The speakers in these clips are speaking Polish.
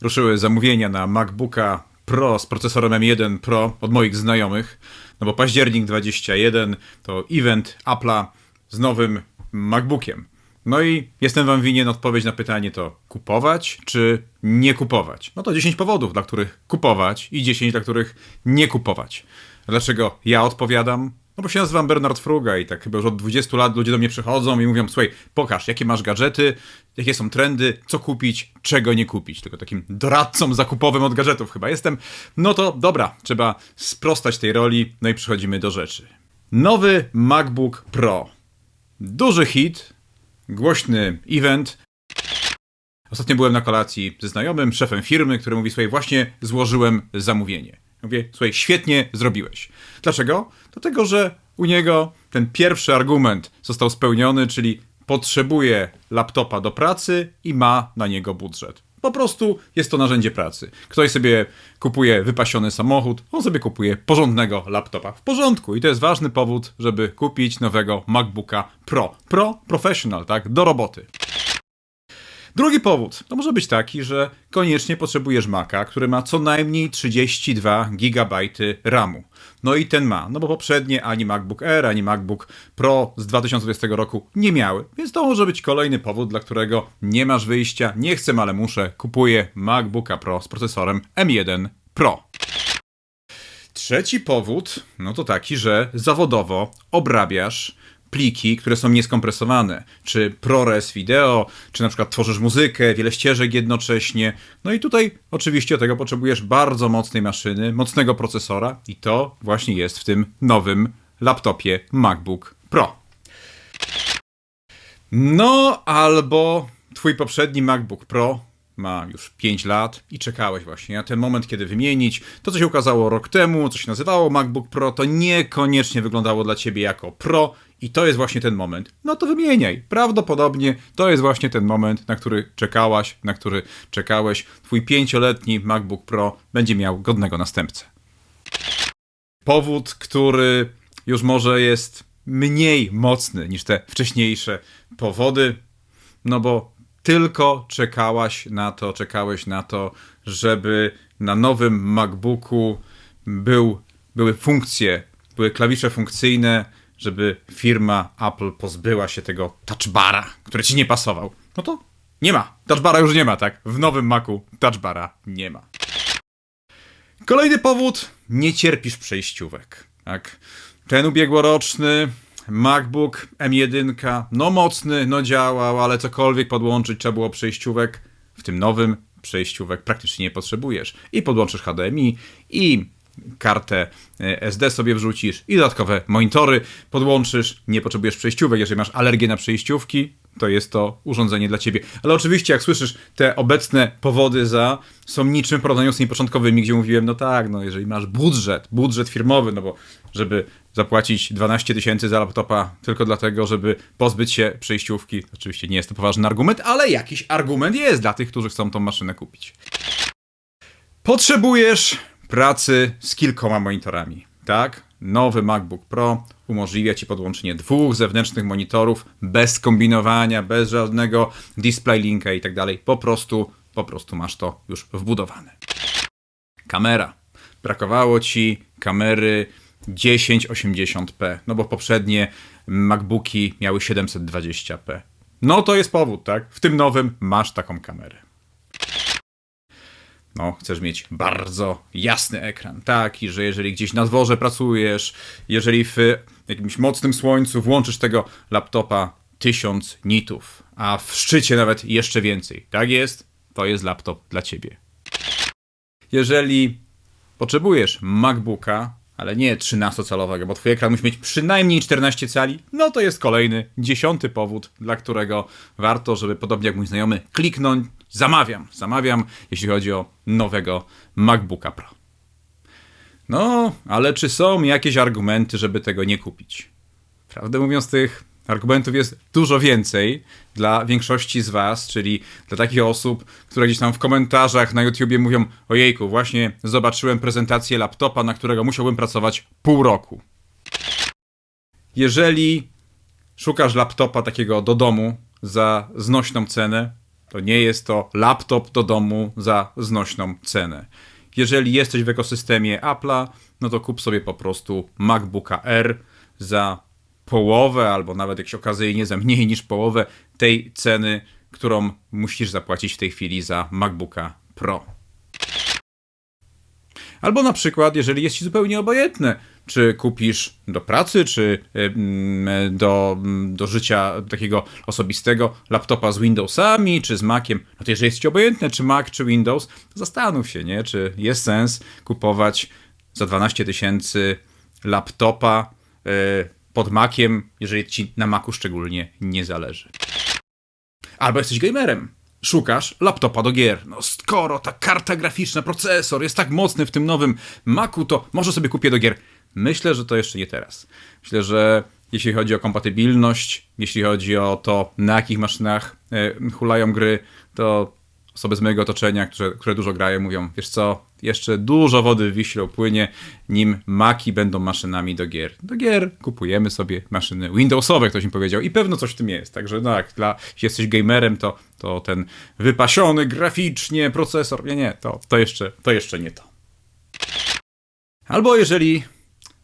ruszyły zamówienia na MacBooka Pro z procesorem M1 Pro od moich znajomych. No bo październik 21 to event Apple'a z nowym MacBookiem. No i jestem wam winien odpowiedź na pytanie to kupować czy nie kupować. No to 10 powodów, dla których kupować i 10, dla których nie kupować. Dlaczego ja odpowiadam? No bo się nazywam Bernard Fruga i tak chyba już od 20 lat ludzie do mnie przychodzą i mówią, słuchaj, pokaż, jakie masz gadżety, jakie są trendy, co kupić, czego nie kupić. Tylko takim doradcą zakupowym od gadżetów chyba jestem. No to dobra, trzeba sprostać tej roli, no i przechodzimy do rzeczy. Nowy MacBook Pro. Duży hit, głośny event. Ostatnio byłem na kolacji ze znajomym, szefem firmy, który mówi, słuchaj, właśnie złożyłem zamówienie. Mówię, słuchaj, świetnie zrobiłeś. Dlaczego? Dlatego, że u niego ten pierwszy argument został spełniony, czyli potrzebuje laptopa do pracy i ma na niego budżet. Po prostu jest to narzędzie pracy. Ktoś sobie kupuje wypasiony samochód, on sobie kupuje porządnego laptopa. W porządku. I to jest ważny powód, żeby kupić nowego MacBooka Pro. Pro Professional, tak? Do roboty. Drugi powód to może być taki, że koniecznie potrzebujesz Maca, który ma co najmniej 32 GB RAMu. No i ten ma, no bo poprzednie ani MacBook Air, ani MacBook Pro z 2020 roku nie miały, więc to może być kolejny powód, dla którego nie masz wyjścia, nie chcę, ale muszę, kupuję MacBooka Pro z procesorem M1 Pro. Trzeci powód, no to taki, że zawodowo obrabiasz pliki, które są nieskompresowane, czy ProRes wideo, czy na przykład tworzysz muzykę, wiele ścieżek jednocześnie. No i tutaj oczywiście tego potrzebujesz bardzo mocnej maszyny, mocnego procesora i to właśnie jest w tym nowym laptopie MacBook Pro. No albo twój poprzedni MacBook Pro ma już 5 lat i czekałeś właśnie na ten moment, kiedy wymienić. To, co się ukazało rok temu, co się nazywało MacBook Pro, to niekoniecznie wyglądało dla ciebie jako Pro i to jest właśnie ten moment. No to wymieniaj. Prawdopodobnie to jest właśnie ten moment, na który czekałaś, na który czekałeś. Twój pięcioletni MacBook Pro będzie miał godnego następcę. Powód, który już może jest mniej mocny niż te wcześniejsze powody, no bo tylko czekałaś na to, czekałeś na to, żeby na nowym MacBooku był, były funkcje, były klawisze funkcyjne, żeby firma Apple pozbyła się tego touchbara, który ci nie pasował. No to nie ma. Touchbara już nie ma, tak? W nowym Macu touchbara nie ma. Kolejny powód. Nie cierpisz przejściówek, tak? Ten ubiegłoroczny MacBook M1, no mocny, no działał, ale cokolwiek podłączyć trzeba było przejściówek. W tym nowym przejściówek praktycznie nie potrzebujesz. I podłączysz HDMI, i kartę e, SD sobie wrzucisz, i dodatkowe monitory podłączysz. Nie potrzebujesz przejściówek. Jeżeli masz alergię na przejściówki, to jest to urządzenie dla ciebie. Ale oczywiście, jak słyszysz, te obecne powody za są niczym w porównaniu z tymi początkowymi, gdzie mówiłem, no tak, no jeżeli masz budżet, budżet firmowy, no bo żeby zapłacić 12 tysięcy za laptopa tylko dlatego, żeby pozbyć się przejściówki, oczywiście nie jest to poważny argument, ale jakiś argument jest dla tych, którzy chcą tą maszynę kupić. Potrzebujesz pracy z kilkoma monitorami, tak? Nowy MacBook Pro umożliwia Ci podłączenie dwóch zewnętrznych monitorów bez kombinowania, bez żadnego display linka i tak dalej. Po prostu, po prostu masz to już wbudowane. Kamera. Brakowało Ci kamery 1080p, no bo poprzednie MacBooki miały 720p. No to jest powód, tak? W tym nowym masz taką kamerę no, chcesz mieć bardzo jasny ekran, taki, że jeżeli gdzieś na dworze pracujesz, jeżeli w jakimś mocnym słońcu włączysz tego laptopa 1000 nitów, a w szczycie nawet jeszcze więcej, tak jest, to jest laptop dla ciebie. Jeżeli potrzebujesz MacBooka, ale nie 13-calowego, bo twój ekran musi mieć przynajmniej 14 cali, no to jest kolejny, dziesiąty powód, dla którego warto, żeby podobnie jak mój znajomy, kliknąć zamawiam, zamawiam, jeśli chodzi o nowego MacBooka Pro. No, ale czy są jakieś argumenty, żeby tego nie kupić? Prawdę mówiąc, tych argumentów jest dużo więcej dla większości z Was, czyli dla takich osób, które gdzieś tam w komentarzach na YouTubie mówią: Ojejku, właśnie zobaczyłem prezentację laptopa, na którego musiałbym pracować pół roku. Jeżeli szukasz laptopa takiego do domu za znośną cenę, To nie jest to laptop do domu za znośną cenę. Jeżeli jesteś w ekosystemie Apple'a, no to kup sobie po prostu MacBooka R za połowę, albo nawet jak się okazyjnie za mniej niż połowę tej ceny, którą musisz zapłacić w tej chwili za MacBooka Pro. Albo na przykład, jeżeli jest ci zupełnie obojętne, czy kupisz do pracy, czy do, do życia takiego osobistego laptopa z Windowsami, czy z Maciem, no to jeżeli jest ci obojętne, czy Mac, czy Windows, to zastanów się, nie? czy jest sens kupować za 12 tysięcy laptopa e, pod Maciem, jeżeli ci na Macu szczególnie nie zależy. Albo jesteś gamerem szukasz laptopa do gier. No skoro ta karta graficzna, procesor jest tak mocny w tym nowym Macu, to może sobie kupię do gier. Myślę, że to jeszcze nie teraz. Myślę, że jeśli chodzi o kompatybilność, jeśli chodzi o to, na jakich maszynach e, hulają gry, to osoby z mojego otoczenia, które, które dużo grają, mówią, wiesz co, jeszcze dużo wody w Wiśle płynie, nim Maki będą maszynami do gier. Do gier kupujemy sobie maszyny Windowsowe, ktoś mi powiedział i pewno coś w tym jest. Także no tak, dla, jeśli jesteś gamerem, to, to ten wypasiony graficznie procesor, nie, nie, to, to, jeszcze, to jeszcze nie to. Albo jeżeli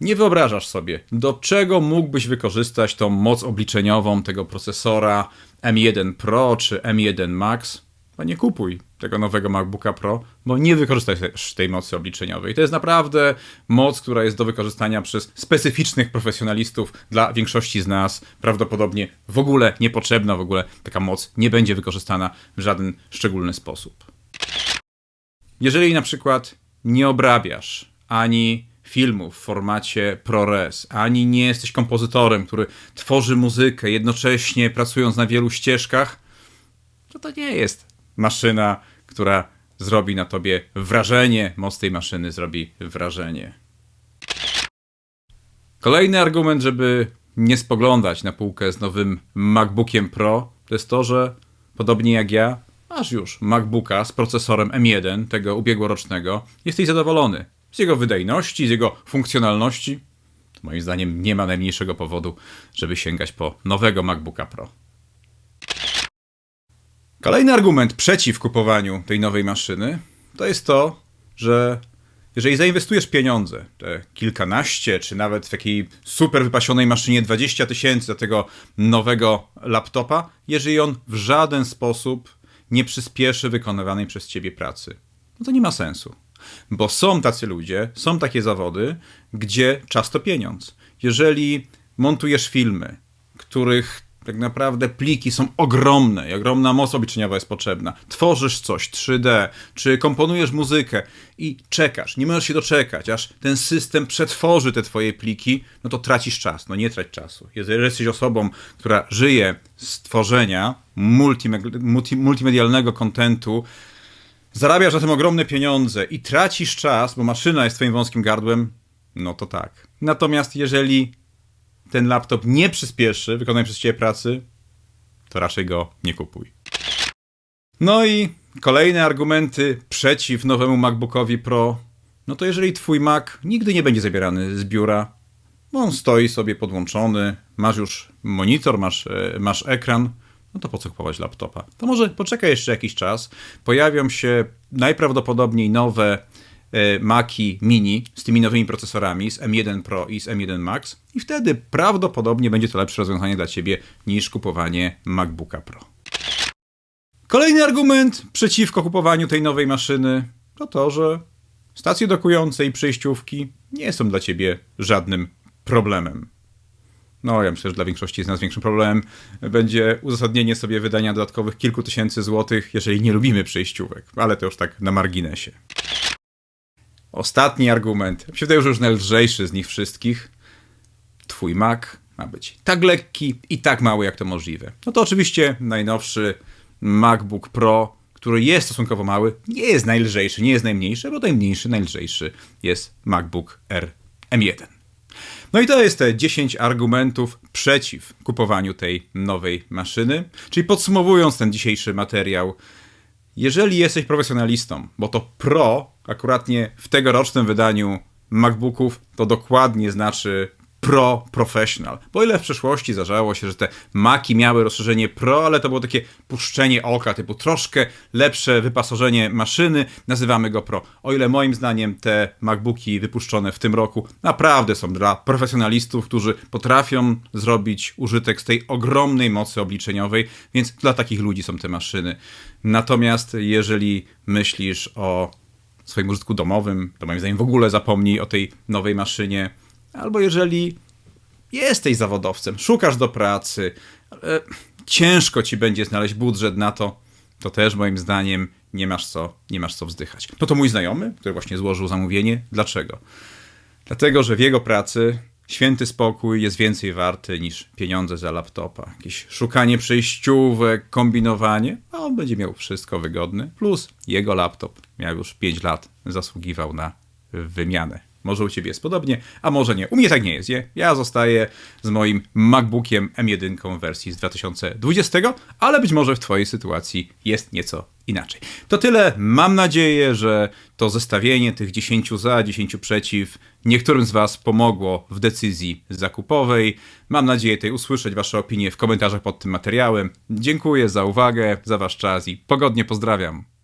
nie wyobrażasz sobie, do czego mógłbyś wykorzystać tą moc obliczeniową tego procesora M1 Pro czy M1 Max, to nie kupuj tego nowego MacBooka Pro, bo nie wykorzystasz tej mocy obliczeniowej. To jest naprawdę moc, która jest do wykorzystania przez specyficznych profesjonalistów. Dla większości z nas prawdopodobnie w ogóle niepotrzebna, w ogóle taka moc nie będzie wykorzystana w żaden szczególny sposób. Jeżeli na przykład nie obrabiasz ani filmów w formacie ProRes, ani nie jesteś kompozytorem, który tworzy muzykę jednocześnie pracując na wielu ścieżkach, to to nie jest maszyna, która zrobi na tobie wrażenie, moc tej maszyny zrobi wrażenie. Kolejny argument, żeby nie spoglądać na półkę z nowym MacBookiem Pro, to jest to, że podobnie jak ja, masz już MacBooka z procesorem M1, tego ubiegłorocznego, jesteś zadowolony z jego wydajności, z jego funkcjonalności. Moim zdaniem nie ma najmniejszego powodu, żeby sięgać po nowego MacBooka Pro. Kolejny argument przeciw kupowaniu tej nowej maszyny to jest to, że jeżeli zainwestujesz pieniądze, te kilkanaście, czy nawet w takiej super wypasionej maszynie 20 tysięcy do tego nowego laptopa, jeżeli on w żaden sposób nie przyspieszy wykonywanej przez ciebie pracy, no to nie ma sensu. Bo są tacy ludzie, są takie zawody, gdzie czas to pieniądz. Jeżeli montujesz filmy, których tak naprawdę pliki są ogromne i ogromna moc obliczeniowa jest potrzebna. Tworzysz coś 3D, czy komponujesz muzykę i czekasz, nie możesz się doczekać, aż ten system przetworzy te twoje pliki, no to tracisz czas. No nie trać czasu. Jeżeli jesteś osobą, która żyje z tworzenia multi, multimedialnego kontentu, zarabiasz na tym ogromne pieniądze i tracisz czas, bo maszyna jest twoim wąskim gardłem, no to tak. Natomiast jeżeli ten laptop nie przyspieszy wykonanej przez Ciebie pracy, to raczej go nie kupuj. No i kolejne argumenty przeciw nowemu MacBookowi Pro. No to jeżeli Twój Mac nigdy nie będzie zabierany z biura, bo on stoi sobie podłączony, masz już monitor, masz, e, masz ekran, no to po co kupować laptopa? To może poczekaj jeszcze jakiś czas. Pojawią się najprawdopodobniej nowe E, Maki Mini z tymi nowymi procesorami, z M1 Pro i z M1 Max i wtedy prawdopodobnie będzie to lepsze rozwiązanie dla Ciebie niż kupowanie MacBooka Pro. Kolejny argument przeciwko kupowaniu tej nowej maszyny to to, że stacje dokujące i przejściówki nie są dla Ciebie żadnym problemem. No, ja myślę, że dla większości z nas większym problemem będzie uzasadnienie sobie wydania dodatkowych kilku tysięcy złotych, jeżeli nie lubimy przejściówek, ale to już tak na marginesie. Ostatni argument, mi się wydaje, że już najlżejszy z nich wszystkich. Twój Mac ma być tak lekki i tak mały, jak to możliwe. No to oczywiście najnowszy MacBook Pro, który jest stosunkowo mały, nie jest najlżejszy, nie jest najmniejszy, bo najmniejszy, najlżejszy jest MacBook R M1. No i to jest te 10 argumentów przeciw kupowaniu tej nowej maszyny. Czyli podsumowując ten dzisiejszy materiał, jeżeli jesteś profesjonalistą, bo to Pro akuratnie w tegorocznym wydaniu MacBooków to dokładnie znaczy Pro Professional. Bo ile w przeszłości zdarzało się, że te Maki miały rozszerzenie Pro, ale to było takie puszczenie oka, typu troszkę lepsze wyposażenie maszyny, nazywamy go Pro. O ile moim zdaniem te MacBooki wypuszczone w tym roku naprawdę są dla profesjonalistów, którzy potrafią zrobić użytek z tej ogromnej mocy obliczeniowej, więc dla takich ludzi są te maszyny. Natomiast jeżeli myślisz o swoim użytku domowym, to moim zdaniem w ogóle zapomnij o tej nowej maszynie. Albo jeżeli jesteś zawodowcem, szukasz do pracy, ale ciężko ci będzie znaleźć budżet na to, to też moim zdaniem nie masz co, nie masz co wzdychać. No to mój znajomy, który właśnie złożył zamówienie. Dlaczego? Dlatego, że w jego pracy święty spokój jest więcej warty niż pieniądze za laptopa. Jakieś szukanie przejściówek, kombinowanie, a on będzie miał wszystko wygodne. Plus jego laptop miał już 5 lat, zasługiwał na wymianę. Może u ciebie jest podobnie, a może nie. U mnie tak nie jest, nie? Ja zostaję z moim MacBookiem M1 w wersji z 2020, ale być może w twojej sytuacji jest nieco inaczej. To tyle. Mam nadzieję, że to zestawienie tych 10 za, 10 przeciw niektórym z was pomogło w decyzji zakupowej. Mam nadzieję tej usłyszeć wasze opinie w komentarzach pod tym materiałem. Dziękuję za uwagę, za wasz czas i pogodnie pozdrawiam.